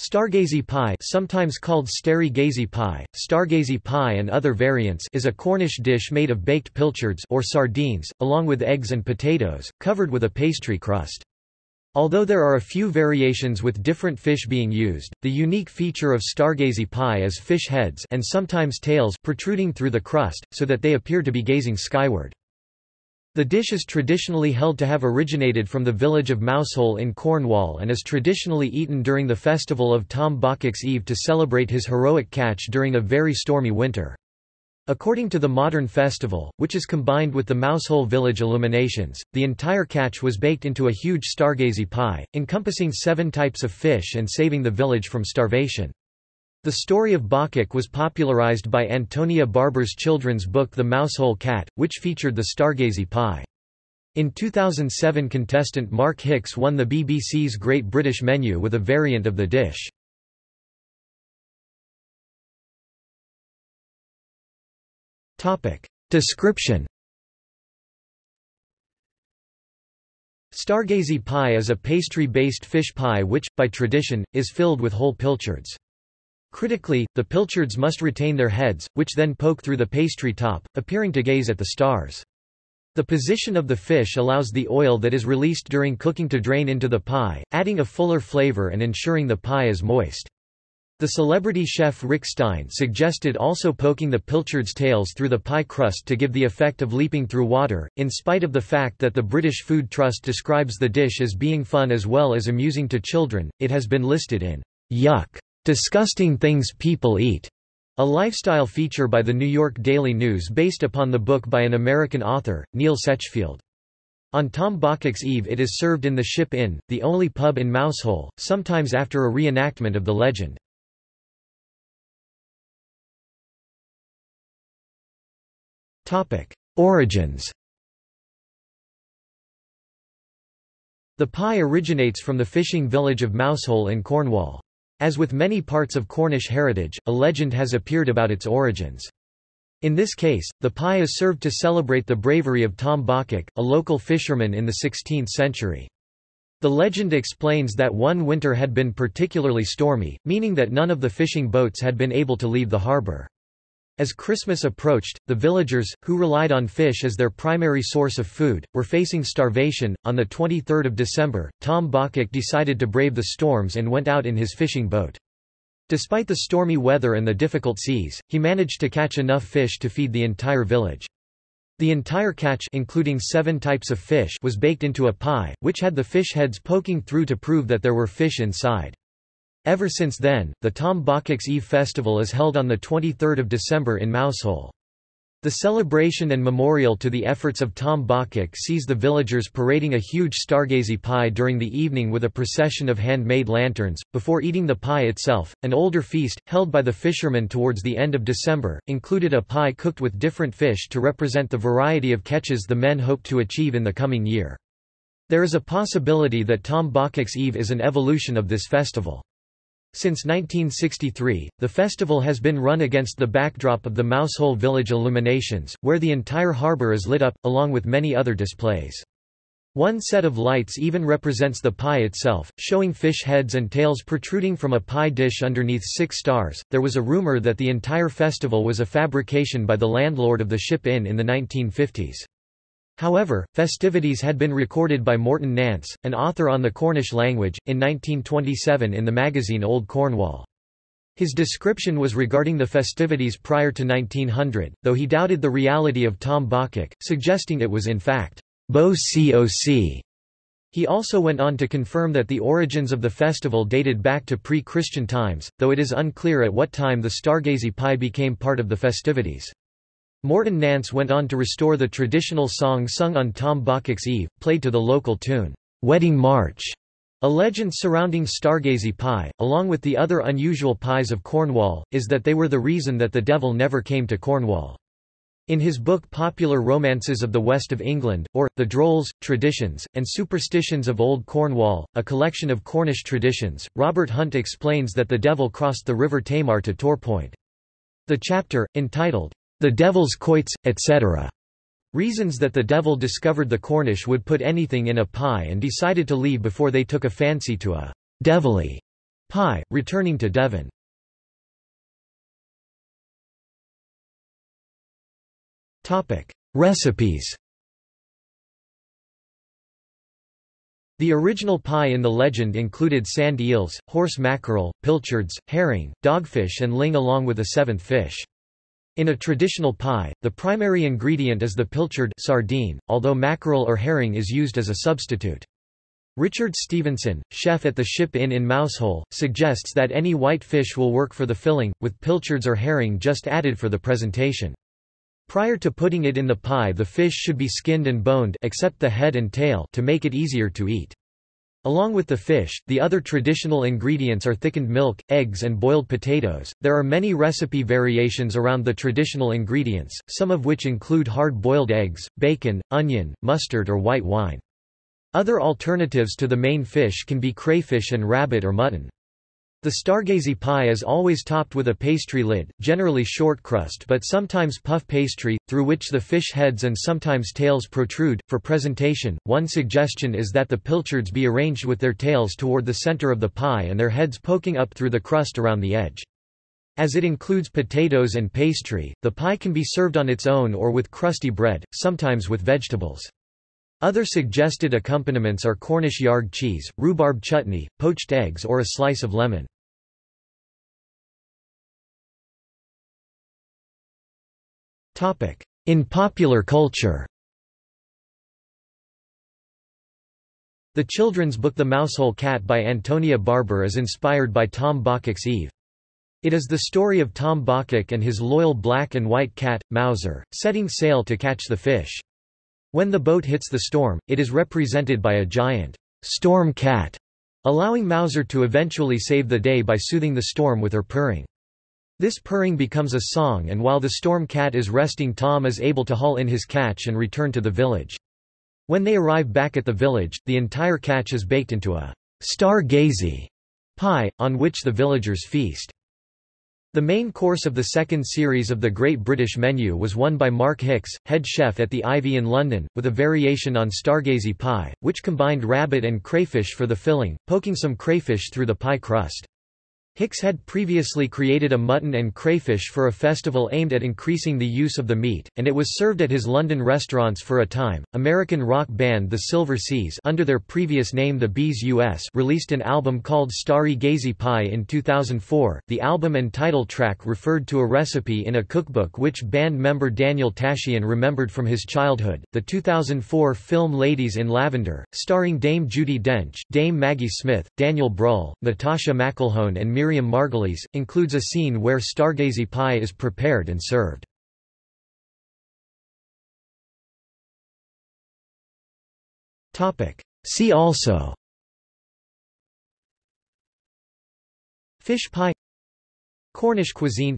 Stargazy pie sometimes called Sterrygazy pie, stargazy pie and other variants is a Cornish dish made of baked pilchards or sardines, along with eggs and potatoes, covered with a pastry crust. Although there are a few variations with different fish being used, the unique feature of stargazy pie is fish heads and sometimes tails protruding through the crust, so that they appear to be gazing skyward. The dish is traditionally held to have originated from the village of Mousehole in Cornwall and is traditionally eaten during the festival of Tom Bawcock's Eve to celebrate his heroic catch during a very stormy winter. According to the modern festival, which is combined with the Mousehole village illuminations, the entire catch was baked into a huge stargazy pie, encompassing seven types of fish and saving the village from starvation. The story of Bawcock was popularized by Antonia Barber's children's book The Mousehole Cat, which featured the Stargazy pie. In 2007 contestant Mark Hicks won the BBC's Great British Menu with a variant of the dish. Description Stargazy pie is a pastry-based fish pie which, by tradition, is filled with whole pilchards. Critically, the pilchards must retain their heads, which then poke through the pastry top, appearing to gaze at the stars. The position of the fish allows the oil that is released during cooking to drain into the pie, adding a fuller flavor and ensuring the pie is moist. The celebrity chef Rick Stein suggested also poking the pilchards' tails through the pie crust to give the effect of leaping through water, in spite of the fact that the British Food Trust describes the dish as being fun as well as amusing to children, it has been listed in Yuck! Disgusting Things People Eat, a lifestyle feature by the New York Daily News based upon the book by an American author, Neil Setchfield. On Tom Bawcock's Eve it is served in the Ship Inn, the only pub in Mousehole, sometimes after a reenactment of the legend. Origins The pie originates from the fishing village of Mousehole in Cornwall. As with many parts of Cornish heritage, a legend has appeared about its origins. In this case, the pie is served to celebrate the bravery of Tom Bawcock, a local fisherman in the 16th century. The legend explains that one winter had been particularly stormy, meaning that none of the fishing boats had been able to leave the harbour. As Christmas approached, the villagers, who relied on fish as their primary source of food, were facing starvation. On the 23rd of December, Tom Bawcock decided to brave the storms and went out in his fishing boat. Despite the stormy weather and the difficult seas, he managed to catch enough fish to feed the entire village. The entire catch including seven types of fish was baked into a pie, which had the fish heads poking through to prove that there were fish inside. Ever since then, the Tom Bawcock's Eve festival is held on 23 December in Mousehole. The celebration and memorial to the efforts of Tom Bawcock sees the villagers parading a huge stargazy pie during the evening with a procession of handmade lanterns, before eating the pie itself. An older feast, held by the fishermen towards the end of December, included a pie cooked with different fish to represent the variety of catches the men hoped to achieve in the coming year. There is a possibility that Tom Bawcock's Eve is an evolution of this festival. Since 1963, the festival has been run against the backdrop of the Mousehole Village illuminations, where the entire harbour is lit up, along with many other displays. One set of lights even represents the pie itself, showing fish heads and tails protruding from a pie dish underneath six stars. There was a rumor that the entire festival was a fabrication by the landlord of the Ship Inn in the 1950s. However, festivities had been recorded by Morton Nance, an author on the Cornish language, in 1927 in the magazine Old Cornwall. His description was regarding the festivities prior to 1900, though he doubted the reality of Tom Bawcock, suggesting it was in fact, Bo Coc. He also went on to confirm that the origins of the festival dated back to pre-Christian times, though it is unclear at what time the Stargazy pie became part of the festivities. Morton Nance went on to restore the traditional song sung on Tom Bawcock's Eve, played to the local tune, Wedding March. A legend surrounding Stargazy pie, along with the other unusual pies of Cornwall, is that they were the reason that the devil never came to Cornwall. In his book Popular Romances of the West of England, or, The Drolls, Traditions, and Superstitions of Old Cornwall, a collection of Cornish traditions, Robert Hunt explains that the devil crossed the River Tamar to Torpoint. The chapter, entitled, the devil's quoits, etc. Reasons that the devil discovered the Cornish would put anything in a pie and decided to leave before they took a fancy to a devilly pie, returning to Devon. Recipes The original pie in the legend included sand eels, horse mackerel, pilchards, herring, dogfish and ling along with a seventh fish. In a traditional pie, the primary ingredient is the pilchard sardine, although mackerel or herring is used as a substitute. Richard Stevenson, chef at the Ship Inn in Mousehole, suggests that any white fish will work for the filling, with pilchards or herring just added for the presentation. Prior to putting it in the pie the fish should be skinned and boned except the head and tail to make it easier to eat. Along with the fish, the other traditional ingredients are thickened milk, eggs and boiled potatoes. There are many recipe variations around the traditional ingredients, some of which include hard-boiled eggs, bacon, onion, mustard or white wine. Other alternatives to the main fish can be crayfish and rabbit or mutton. The stargazy pie is always topped with a pastry lid, generally short crust but sometimes puff pastry, through which the fish heads and sometimes tails protrude. For presentation, one suggestion is that the pilchards be arranged with their tails toward the center of the pie and their heads poking up through the crust around the edge. As it includes potatoes and pastry, the pie can be served on its own or with crusty bread, sometimes with vegetables. Other suggested accompaniments are Cornish Yarg cheese, rhubarb chutney, poached eggs or a slice of lemon. In popular culture The children's book The Mousehole Cat by Antonia Barber is inspired by Tom Bawcock's Eve. It is the story of Tom Bawcock and his loyal black and white cat, Mowzer, setting sail to catch the fish. When the boat hits the storm, it is represented by a giant storm cat, allowing Mowzer to eventually save the day by soothing the storm with her purring. This purring becomes a song and while the storm cat is resting Tom is able to haul in his catch and return to the village. When they arrive back at the village, the entire catch is baked into a star-gazy pie, on which the villagers feast. The main course of the second series of the Great British Menu was won by Mark Hicks, head chef at the Ivy in London, with a variation on Stargazy pie, which combined rabbit and crayfish for the filling, poking some crayfish through the pie crust. Hicks had previously created a mutton and crayfish for a festival aimed at increasing the use of the meat, and it was served at his London restaurants for a time. American rock band The Silver Seas, under their previous name The Bees US, released an album called Starry Gazy Pie in 2004. The album and title track referred to a recipe in a cookbook which band member Daniel Tashian remembered from his childhood. The 2004 film Ladies in Lavender, starring Dame Judi Dench, Dame Maggie Smith, Daniel Bruhl, Natasha McElhone and Miriam Margolyes, includes a scene where stargazy pie is prepared and served. See also. Fish pie. Cornish cuisine.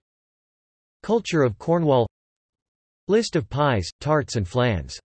Culture of Cornwall. List of pies, tarts and flans